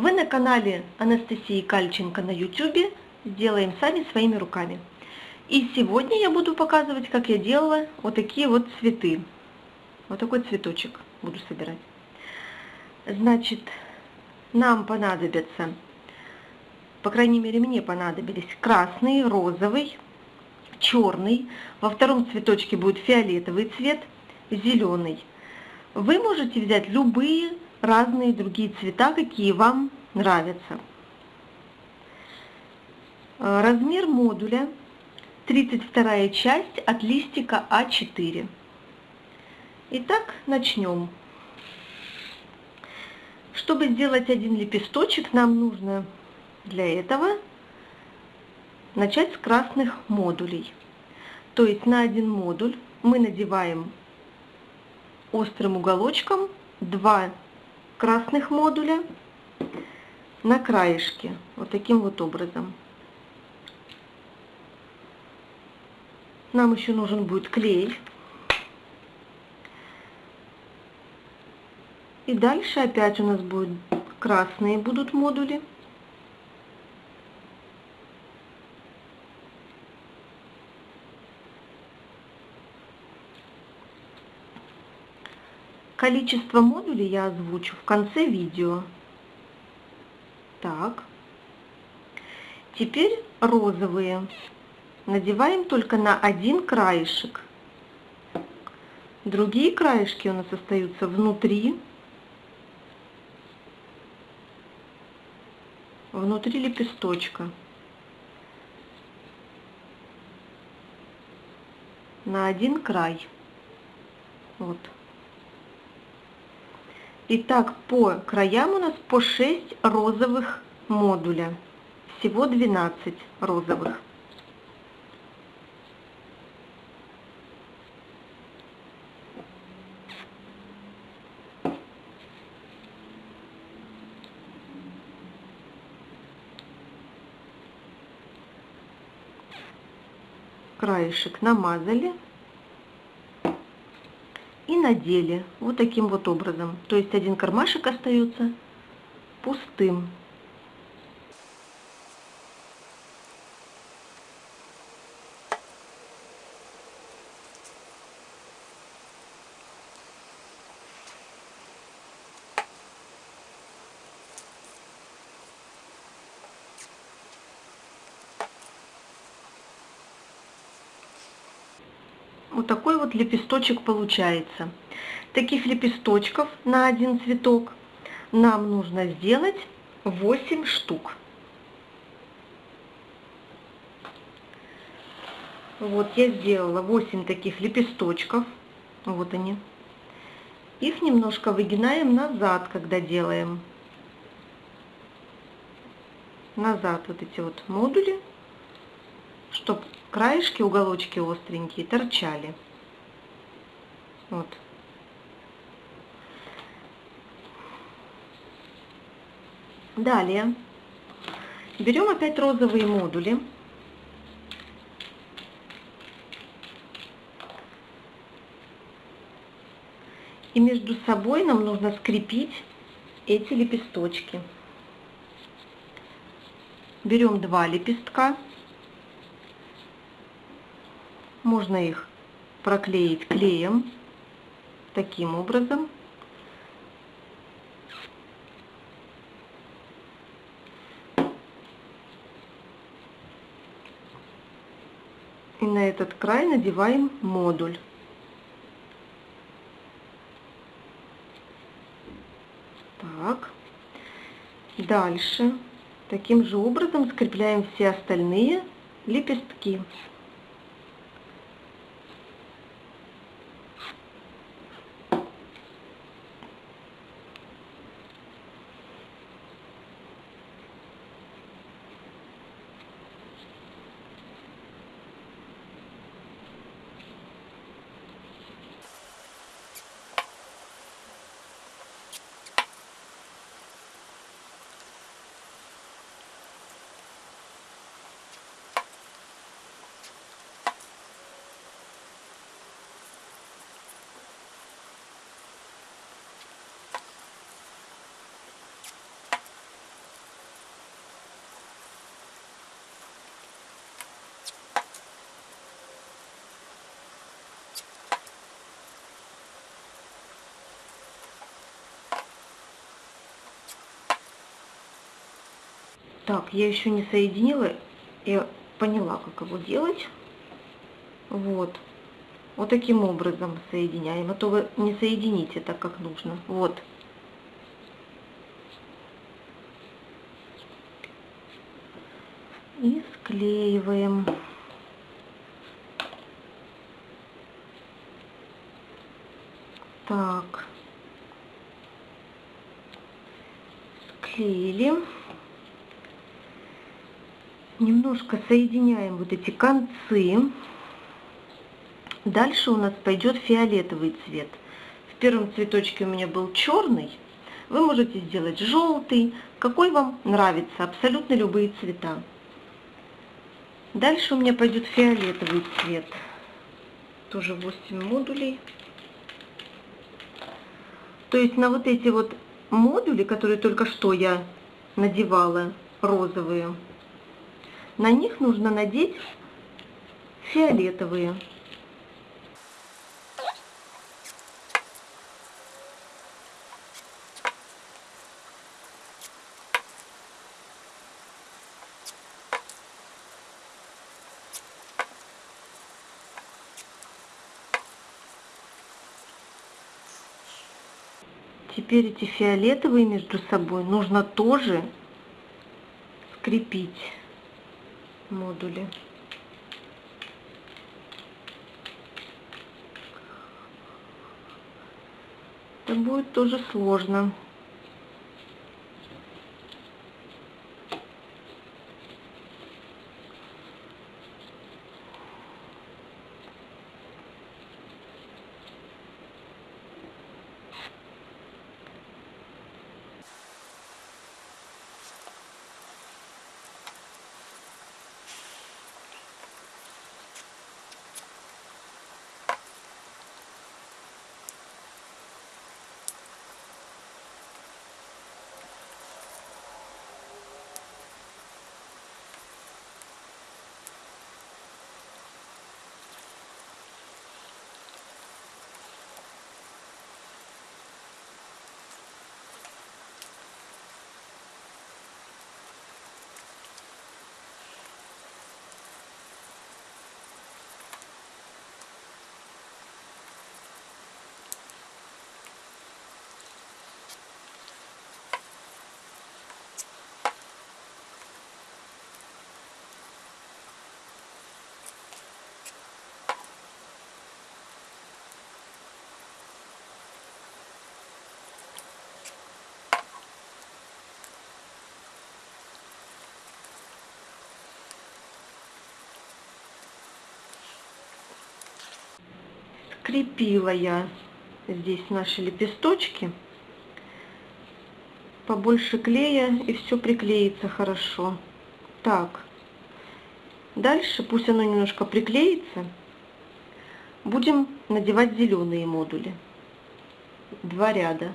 Вы на канале Анастасии Кальченко на YouTube «Сделаем сами своими руками». И сегодня я буду показывать, как я делала вот такие вот цветы. Вот такой цветочек буду собирать. Значит, нам понадобятся, по крайней мере мне понадобились красный, розовый, черный. Во втором цветочке будет фиолетовый цвет, зеленый. Вы можете взять любые разные другие цвета, какие вам нравятся. Э, размер модуля 32 часть от листика А4. Итак, начнем. Чтобы сделать один лепесточек, нам нужно для этого начать с красных модулей. То есть на один модуль мы надеваем острым уголочком два красных модуля на краешке, вот таким вот образом. Нам еще нужен будет клей. И дальше опять у нас будут красные будут модули. Количество модулей я озвучу в конце видео. Так. Теперь розовые. Надеваем только на один краешек. Другие краешки у нас остаются внутри. Внутри лепесточка. На один край. Вот. Итак, по краям у нас по 6 розовых модуля. Всего 12 розовых. краешек намазали надели вот таким вот образом. То есть один кармашек остается пустым. Вот лепесточек получается. Таких лепесточков на один цветок нам нужно сделать 8 штук. Вот я сделала 8 таких лепесточков. Вот они. Их немножко выгинаем назад, когда делаем. Назад вот эти вот модули, чтобы краешки, уголочки остренькие торчали. Вот. Далее берем опять розовые модули. И между собой нам нужно скрепить эти лепесточки. Берем два лепестка можно их проклеить клеем таким образом. И на этот край надеваем модуль. Так. Дальше таким же образом скрепляем все остальные лепестки. Так, я еще не соединила, я поняла, как его делать. Вот. Вот таким образом соединяем, а то вы не соедините так, как нужно. Вот. И склеиваем. Так. Склеили. Немножко соединяем вот эти концы. Дальше у нас пойдет фиолетовый цвет. В первом цветочке у меня был черный. Вы можете сделать желтый, какой вам нравится, абсолютно любые цвета. Дальше у меня пойдет фиолетовый цвет. Тоже 8 модулей. То есть на вот эти вот модули, которые только что я надевала, розовые, на них нужно надеть фиолетовые. Теперь эти фиолетовые между собой нужно тоже скрепить модули. Это будет тоже сложно. Скрепила я здесь наши лепесточки. Побольше клея и все приклеится хорошо. Так, дальше пусть оно немножко приклеится. Будем надевать зеленые модули. Два ряда.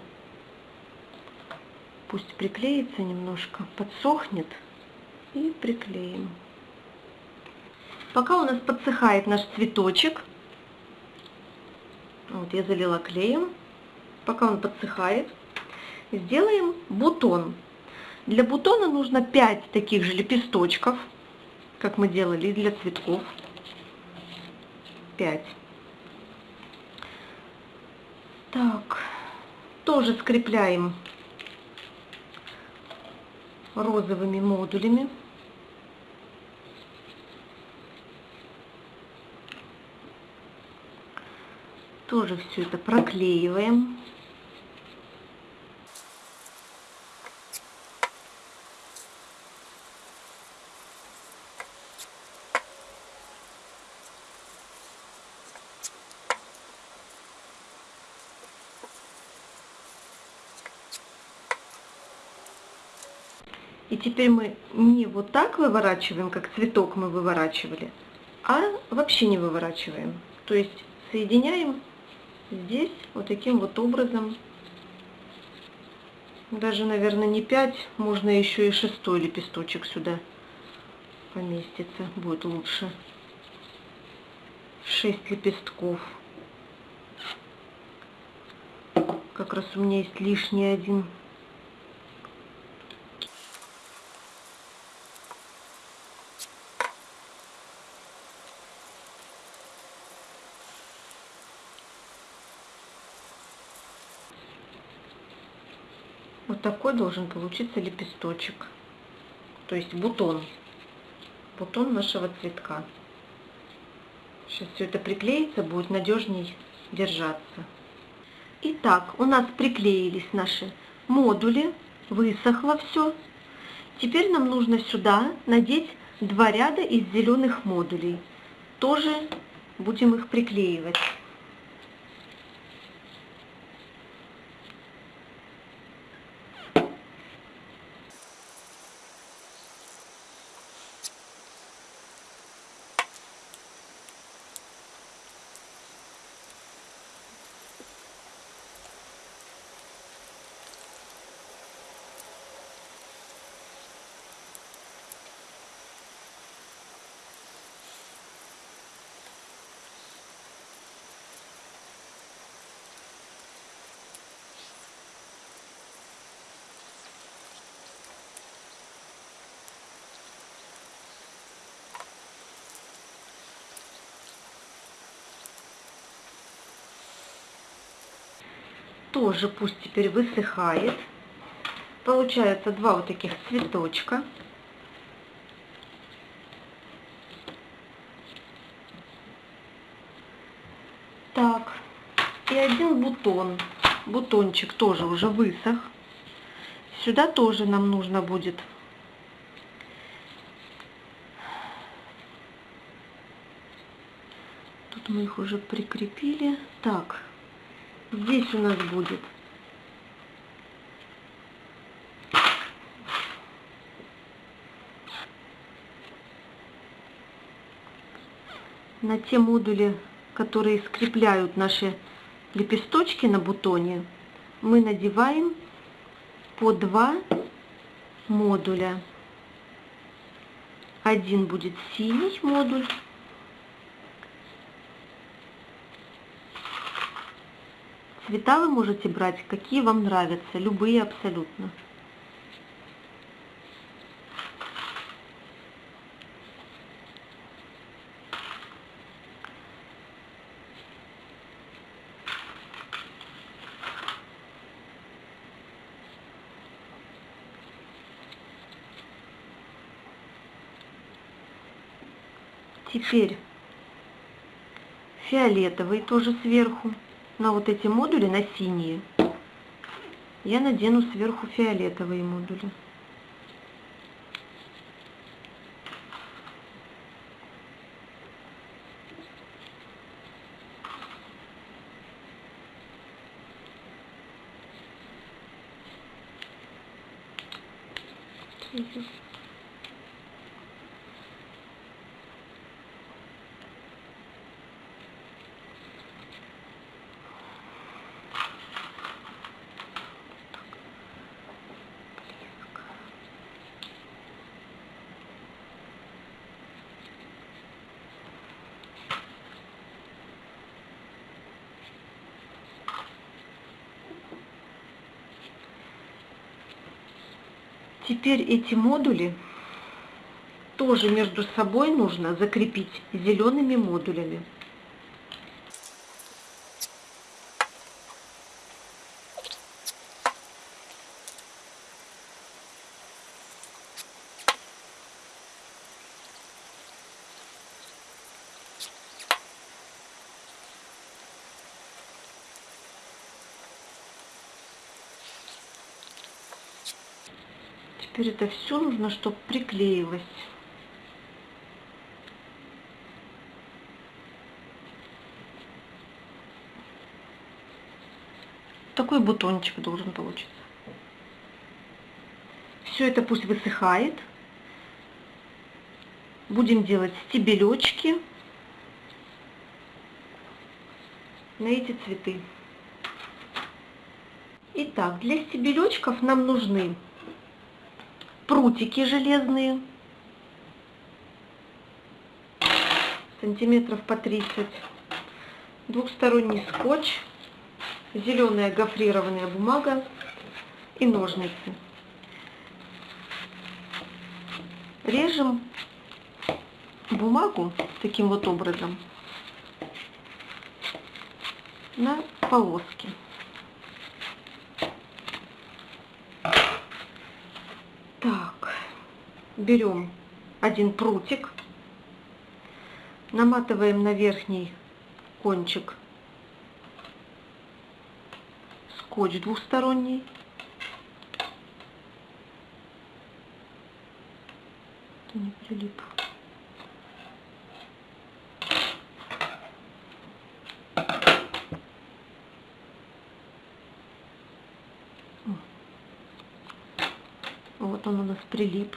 Пусть приклеится немножко, подсохнет и приклеим. Пока у нас подсыхает наш цветочек, вот я залила клеем, пока он подсыхает. Сделаем бутон. Для бутона нужно 5 таких же лепесточков, как мы делали для цветков. 5. Так, тоже скрепляем розовыми модулями. Тоже все это проклеиваем. И теперь мы не вот так выворачиваем, как цветок мы выворачивали, а вообще не выворачиваем. То есть соединяем здесь вот таким вот образом. Даже, наверное, не 5, можно еще и шестой лепесточек сюда поместится, будет лучше. 6 лепестков. Как раз у меня есть лишний один. Такой должен получиться лепесточек. То есть бутон. Бутон нашего цветка. Сейчас все это приклеится, будет надежней держаться. Итак, у нас приклеились наши модули, высохло все. Теперь нам нужно сюда надеть два ряда из зеленых модулей. Тоже будем их приклеивать. Тоже пусть теперь высыхает. Получается два вот таких цветочка. Так, и один бутон. Бутончик тоже уже высох. Сюда тоже нам нужно будет Тут мы их уже прикрепили. Так, здесь у нас будет на те модули, которые скрепляют наши лепесточки на бутоне, мы надеваем по два модуля. Один будет синий модуль, Цвета вы можете брать, какие вам нравятся, любые абсолютно. Теперь фиолетовый тоже сверху на вот эти модули, на синие, я надену сверху фиолетовые модули. Теперь эти модули тоже между собой нужно закрепить зелеными модулями. Теперь это все нужно, чтобы приклеилось. Такой бутончик должен получиться. Все это пусть высыхает. Будем делать стебелечки на эти цветы. Итак, для стебелечков нам нужны прутики железные, сантиметров по 30, двухсторонний скотч, зеленая гофрированная бумага и ножницы. Режем бумагу таким вот образом на полоски. Берем один прутик, наматываем на верхний кончик скотч двухсторонний. Не прилип. Вот он у нас прилип.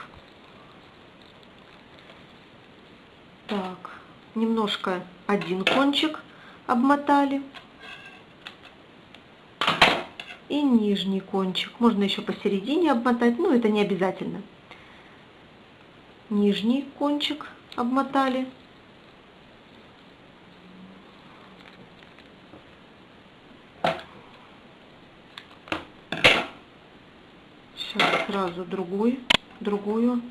Так, немножко один кончик обмотали. И нижний кончик. Можно еще посередине обмотать, но это не обязательно. Нижний кончик обмотали. Сейчас сразу другой, другую,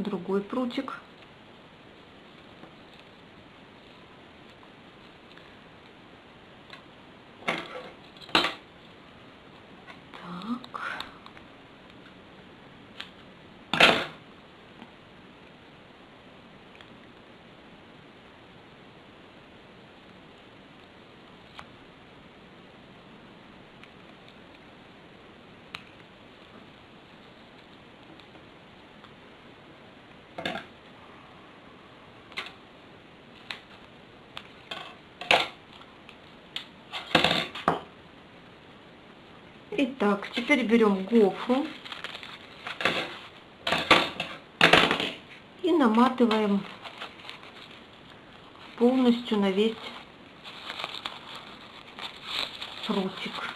другой прутик. Итак, теперь берем гофру и наматываем полностью на весь прутик.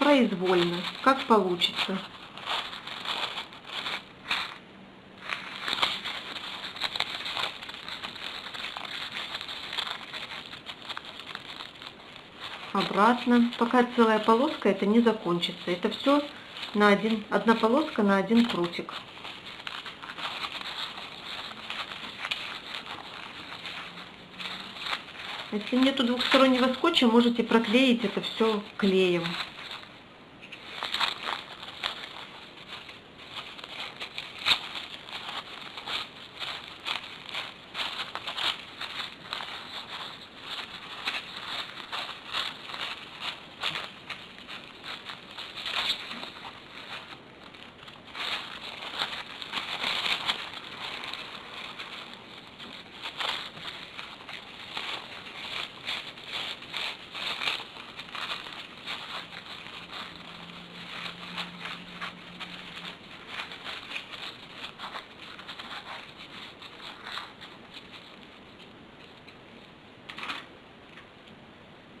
Произвольно, как получится. Обратно, пока целая полоска это не закончится. Это все на один, одна полоска на один крутик. Если нету двухстороннего скотча, можете проклеить это все клеем.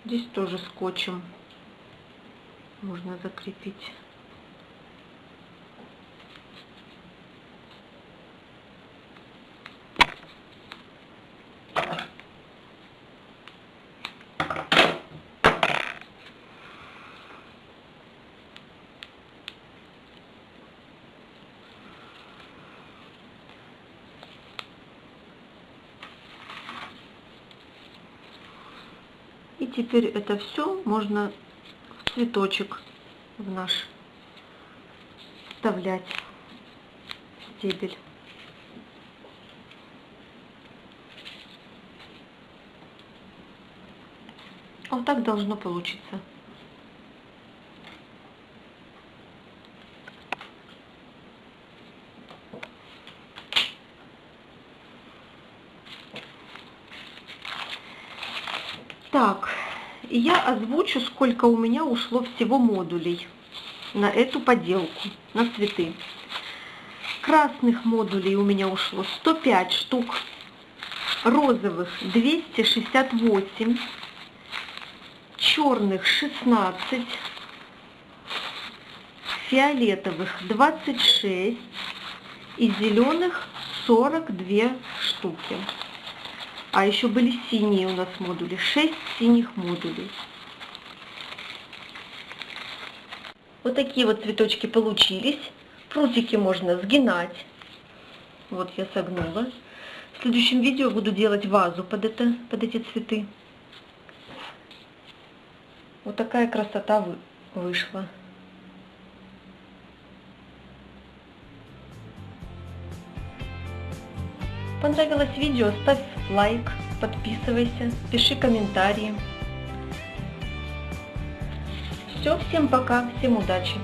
Здесь тоже скотчем можно закрепить. И теперь это все можно в цветочек в наш вставлять стебель. Вот так должно получиться. Так, я озвучу, сколько у меня ушло всего модулей на эту поделку, на цветы. Красных модулей у меня ушло 105 штук, розовых 268, черных 16, фиолетовых 26 и зеленых 42 штуки. А еще были синие у нас модули, 6 синих модулей. Вот такие вот цветочки получились. Прутики можно сгинать. Вот я согнула. В следующем видео буду делать вазу под, это, под эти цветы. Вот такая красота вышла. Понравилось видео, ставь лайк, подписывайся, пиши комментарии. Все, всем пока, всем удачи!